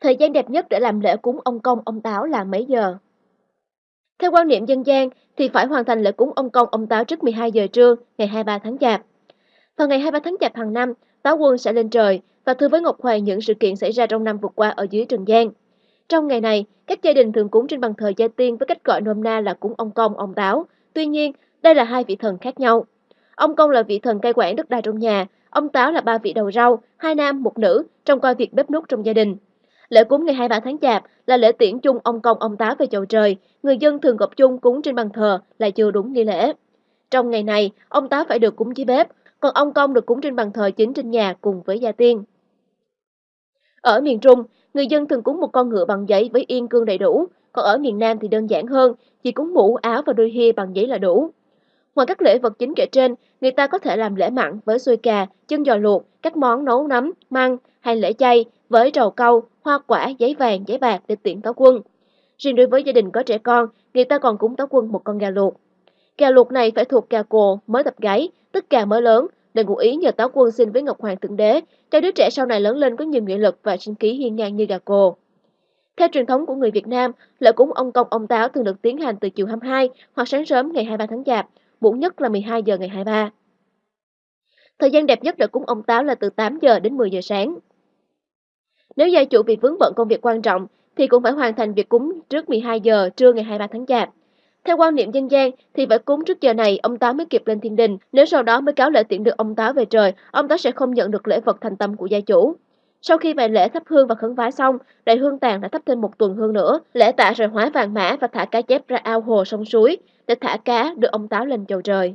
Thời gian đẹp nhất để làm lễ cúng ông Công, ông Táo là mấy giờ? Theo quan niệm dân gian thì phải hoàn thành lễ cúng ông Công, ông Táo trước 12 giờ trưa ngày 23 tháng Chạp. Vào ngày 23 tháng Chạp hàng năm, Táo Quân sẽ lên trời và thưa với Ngọc Hoàng những sự kiện xảy ra trong năm vừa qua ở dưới trần gian. Trong ngày này, các gia đình thường cúng trên bàn thờ gia tiên với cách gọi nôm na là cúng ông Công, ông Táo. Tuy nhiên, đây là hai vị thần khác nhau. Ông Công là vị thần cai quản đất đai trong nhà, ông Táo là ba vị đầu rau, hai nam, một nữ, trong coi việc bếp nút trong gia đình. Lễ cúng ngày 23 tháng Chạp là lễ tiễn chung ông Công ông Táo về chầu trời, người dân thường gộp chung cúng trên bàn thờ là chưa đúng nghi lễ. Trong ngày này, ông Táo phải được cúng dưới bếp, còn ông Công được cúng trên bàn thờ chính trên nhà cùng với gia tiên. Ở miền Trung, người dân thường cúng một con ngựa bằng giấy với yên cương đầy đủ, còn ở miền Nam thì đơn giản hơn, chỉ cúng mũ, áo và đôi hia bằng giấy là đủ. Ngoài các lễ vật chính kể trên, người ta có thể làm lễ mặn với xôi cà, chân giò luộc, các món nấu nấm, măng hay lễ chay với trầu câu, hoa quả, giấy vàng, giấy bạc để tiễn táo quân. Riêng đối với gia đình có trẻ con, người ta còn cúng táo quân một con gà luộc. Gà luộc này phải thuộc gà cồ, mới tập gáy, tức gà mới lớn, để ngụ ý nhờ táo quân xin với Ngọc Hoàng Thượng Đế, cho đứa trẻ sau này lớn lên có nhiều nghị lực và sinh khí hiên ngang như gà cồ. Theo truyền thống của người Việt Nam, lễ cúng ông công ông táo thường được tiến hành từ chiều 22 hoặc sáng sớm ngày 23 tháng Chạp, muộn nhất là 12 giờ ngày 23. Thời gian đẹp nhất để cúng ông táo là từ 8 giờ đến 10 giờ sáng. Nếu gia chủ bị vướng bận công việc quan trọng thì cũng phải hoàn thành việc cúng trước 12 giờ trưa ngày 23 tháng Chạp. Theo quan niệm dân gian thì phải cúng trước giờ này ông Táo mới kịp lên thiên đình, nếu sau đó mới cáo lễ tiễn được ông Táo về trời, ông Táo sẽ không nhận được lễ vật thành tâm của gia chủ. Sau khi bài lễ thắp hương và khấn vái xong, đại hương tàn đã thắp thêm một tuần hương nữa, lễ tạ rồi hóa vàng mã và thả cá chép ra ao hồ sông suối để thả cá đưa ông Táo lên chầu trời.